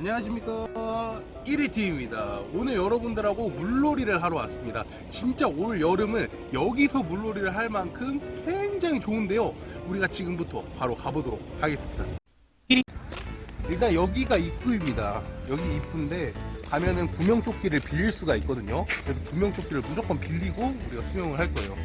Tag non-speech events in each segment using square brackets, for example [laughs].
안녕하십니까. 1위팀입니다. 오늘 여러분들하고 물놀이를 하러 왔습니다. 진짜 올 여름은 여기서 물놀이를 할 만큼 굉장히 좋은데요. 우리가 지금부터 바로 가보도록 하겠습니다. 일단 여기가 입구입니다. 여기 입구인데 가면은 구명조끼를 빌릴 수가 있거든요. 그래서 구명조끼를 무조건 빌리고 우리가 수영을 할 거예요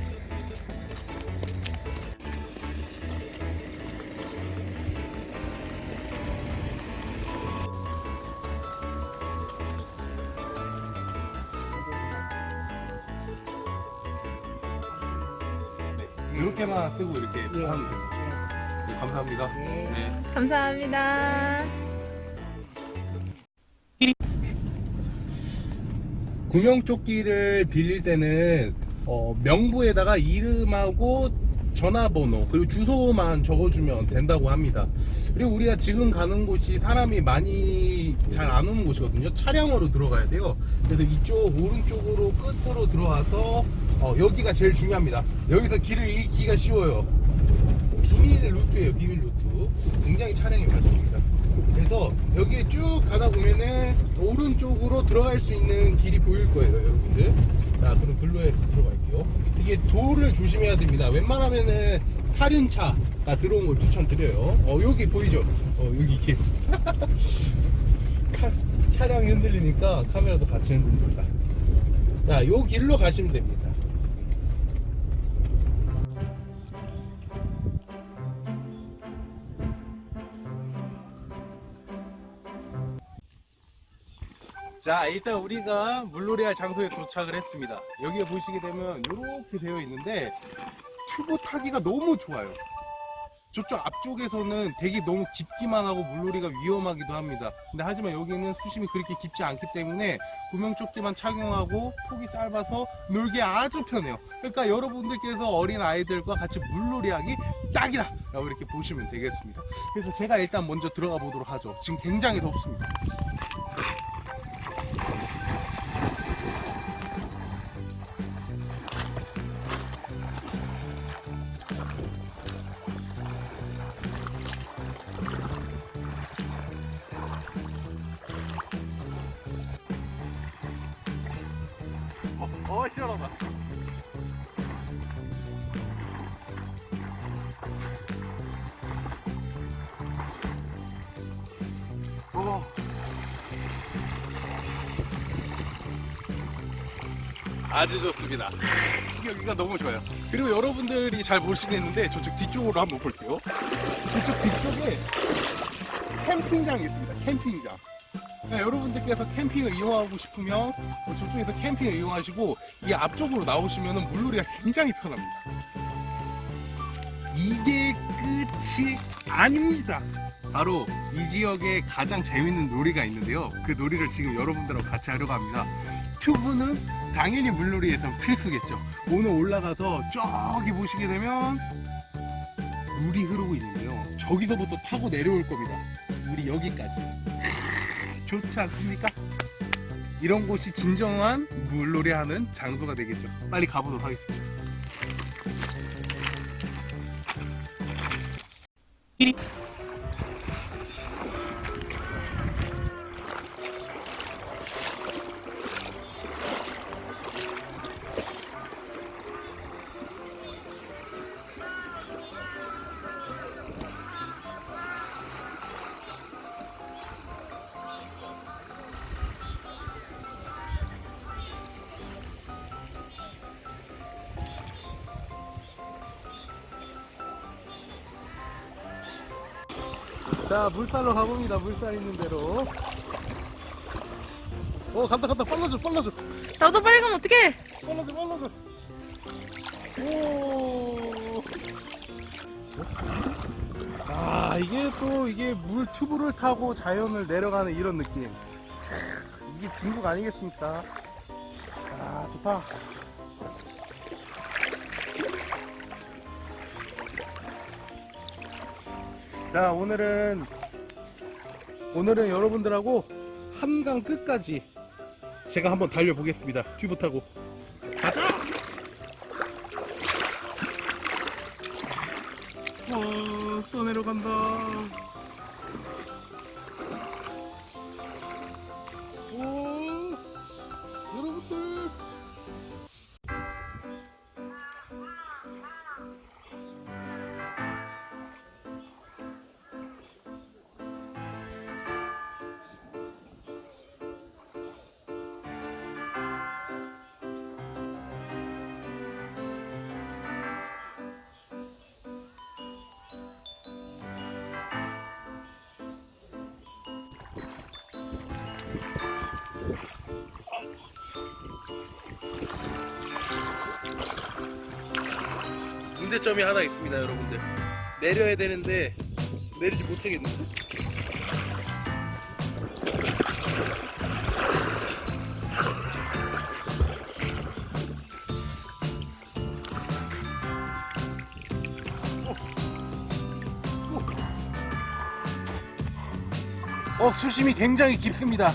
이렇게만 쓰고 이렇게 예. 하면 됩니다 네, 감사합니다 네. 네. 감사합니다. 구명조끼를 빌릴 때는 어, 명부에다가 이름하고 전화번호 그리고 주소만 적어주면 된다고 합니다 그리고 우리가 지금 가는 곳이 사람이 많이 잘 안 오는 곳이거든요 차량으로 들어가야 돼요 그래서 이쪽 오른쪽으로 끝으로 들어와서 어, 여기가 제일 중요합니다. 여기서 길을 잃기가 쉬워요. 비밀 루트예요 비밀 루트. 굉장히 차량이 많습니다. 그래서 여기에 쭉 가다 보면은 오른쪽으로 들어갈 수 있는 길이 보일 거예요 여러분들. 자 그럼 글로에 들어갈게요. 이게 돌을 조심해야 됩니다. 웬만하면은 사륜차가 들어온 걸 추천드려요. 어 여기 보이죠? 어 여기 길 [laughs] 카- 차량이 흔들리니까 카메라도 같이 흔들립니다. 자요 길로 가시면 됩니다 자 일단 우리가 물놀이 할 장소에 도착을 했습니다. 여기에 보시게 되면 이렇게 되어 있는데 튜브 타기가 너무 좋아요. 저쪽 앞쪽에서는 되게 너무 깊기만 하고 물놀이가 위험하기도 합니다. 근데 하지만 여기는 수심이 그렇게 깊지 않기 때문에 구명조끼만 착용하고 폭이 짧아서 놀기 아주 편해요. 그러니까 여러분들께서 어린 아이들과 같이 물놀이하기 딱이다 라고 이렇게 보시면 되겠습니다. 그래서 제가 일단 먼저 들어가 보도록 하죠. 지금 굉장히 덥습니다 시원하다. 어. 아주 좋습니다. [laughs] 여기가 너무 좋아요. 그리고 여러분들이 잘 모르시겠는데 저쪽 뒤쪽으로 한번 볼게요. 이쪽 뒤쪽에 캠핑장이 있습니다. 캠핑장. 네, 여러분들께서 캠핑을 이용하고 싶으면 어, 저쪽에서 캠핑을 이용하시고 이 앞쪽으로 나오시면 물놀이가 굉장히 편합니다. 이게 끝이 아닙니다. 바로 이 지역에 가장 재밌는 놀이가 있는데요. 그 놀이를 지금 여러분들하고 같이 하려고 합니다. 튜브는 당연히 물놀이에서 필수겠죠. 오늘 올라가서 저기 보시게 되면 물이 흐르고 있는데요. 저기서부터 타고 내려올 겁니다. 물이 여기까지. 좋지 않습니까? 이런 곳이 진정한 물놀이 하는 장소가 되겠죠. 빨리 가보도록 하겠습니다. 자 물살로 가봅니다. 물살 있는 대로. 어 간다 간다. 빨라져 빨라져. 나도 빨리 가면 어떡해? 빨라져 빨라져. 오. 아 이게 또 이게 물 튜브를 타고 자연을 내려가는 이런 느낌. 이게 진국 아니겠습니까? 아 좋다 자 오늘은 오늘은 여러분들하고 한강 끝까지 제가 한번 달려보겠습니다. 튜브 타고. 가자 어, 또 내려간다 문제점이 하나 있습니다 여러분들. 내려야 되는데 내리지 못하겠는데 어 수심이 굉장히 깊습니다.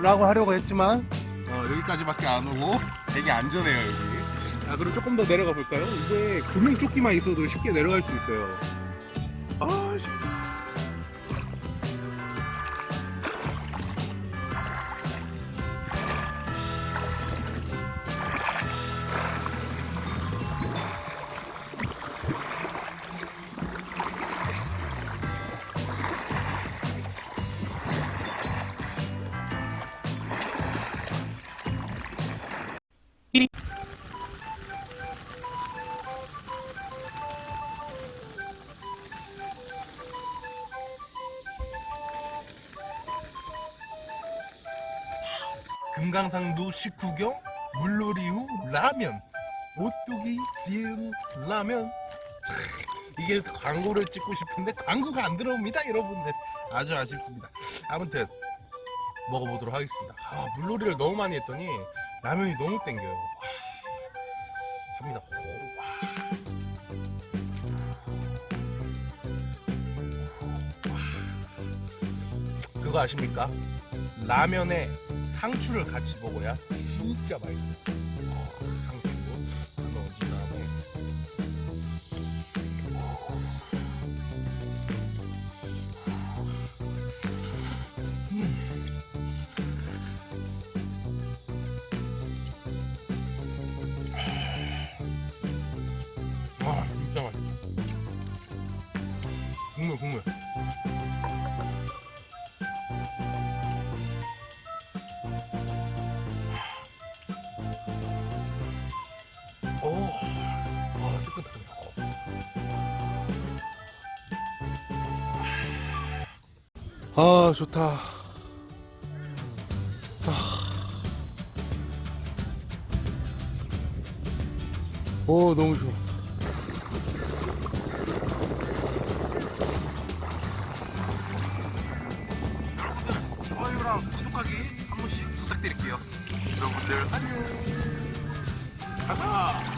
라고 하려고 했지만 어, 여기까지밖에 안 오고 되게 안전해요 여기 아 그럼 조금 더 내려가 볼까요? 이게 구명조끼만 있어도 쉽게 내려갈 수 있어요 아 금강산도 식후경 물놀이 후 라면 오뚜기 지음 라면. 이게 광고를 찍고 싶은데 광고가 안 들어옵니다 여러분들. 아주 아쉽습니다. 아무튼 먹어보도록 하겠습니다. 아, 물놀이를 너무 많이 했더니 라면이 너무 땡겨요. 와, 합니다. 그거 아십니까? 라면에 상추를 같이 먹어야 진짜 맛있어요. 아, 좋다. 아. 오, 너무 좋아. 좋아요랑 구독하기 한 번씩 부탁드릴게요. 여러분들 안녕. 가자.